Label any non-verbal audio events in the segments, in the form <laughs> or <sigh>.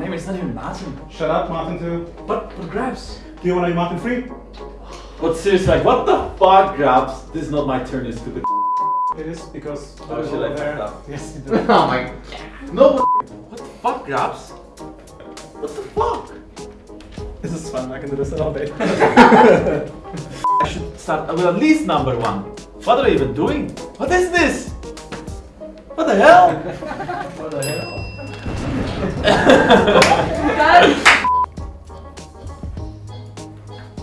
name is not even Martin. Shut up, Martin too. But, but GrabbZ. Do you want to be Martin free? But seriously, like, what the fuck, GrabbZ? This is not my turn, you stupid. It is because Oh, over shit, I there. fucked up. Yes, you <laughs> did. Oh my god. No, what the fuck, GrabbZ? What the fuck? This is fun. I can do this all day. <laughs> I should start with at least number one. What are we even doing? What is this? What the hell? <laughs> what the hell?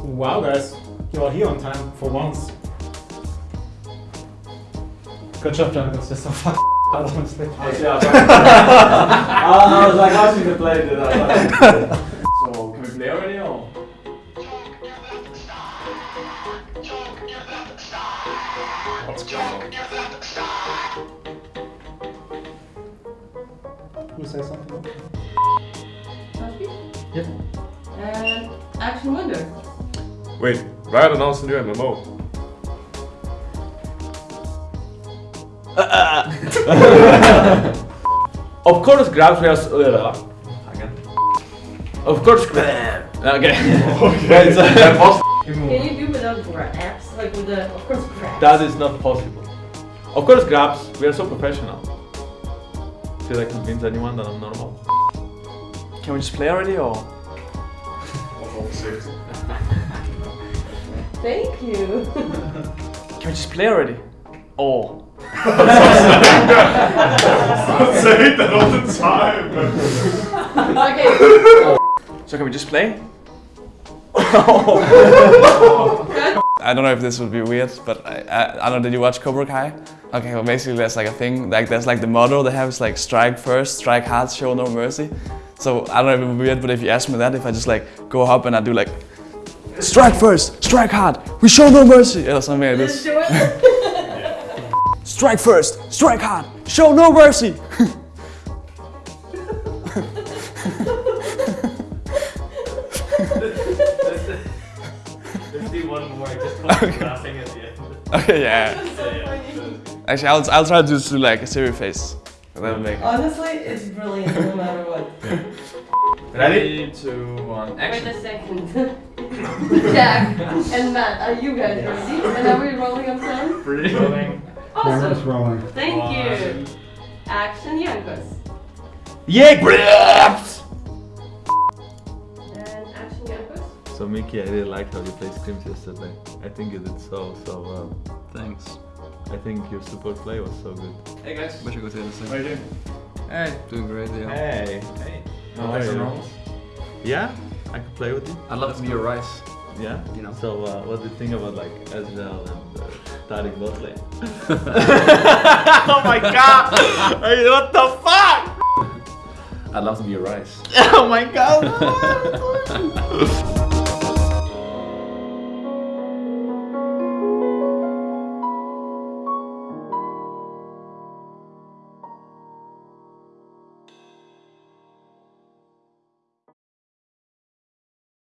Wow, guys, you are here on time for once. Good job, Jankos. You're so fucking <laughs> hard, honestly. Yeah, oh, I was like, how should we play it? <laughs> So, can we play already or? Who says something? Yep. And action window. Wait, Riot announced a new MMO. <laughs> Of course, grabs were. Uh, again. Of course, grab. Okay. <laughs> <laughs> Wait, so- Can you do without grabs? Like with the, of course, grabs. that is not possible. Of course, grabs. We are so professional. Did I convince anyone that I'm normal? Can we just play already or? <laughs> Thank you. Can we just play already? Oh. Say that all the time. <laughs> okay. So can we just play? I don't know if this would be weird, but I, I, I don't know, did you watch Cobra Kai? Okay, well basically there's like a thing, like there's like the motto they have is like strike first, strike hard, show no mercy. So I don't know if it would be weird, but if you ask me that, if I just like go up and I do like strike first, strike hard, we show no mercy, or something like this. <laughs> Strike first, strike hard, show no mercy. <laughs> Let's do one more, just put laughing at the end. Okay, yeah. so funny. Actually, I'll, I'll try to just do like a serious face. Make Honestly, it's brilliant no matter what. <laughs> Ready? Two, one, Wait a second. <laughs> Jack and Matt, are you guys ready? And are we rolling on sound? Rolling. Awesome. rolling. Thank you. Action Jankos. Yeah, So Mickey, I really liked how you played scrims yesterday. I think you did so, so well. Thanks. I think your support play was so good. Hey guys. Wish I could say the same. Are you doing? Hey. Doing great, yeah. Hey. Hey. How No are dice you? rolls. Yeah? I could play with you? I'd love to be your rice. Yeah? You know. So uh, what do you think about like Ezreal and uh, Taric bot lane? <laughs> oh my god! Hey, what the fuck? I'd love to be your rice. <laughs> Oh my god! <laughs>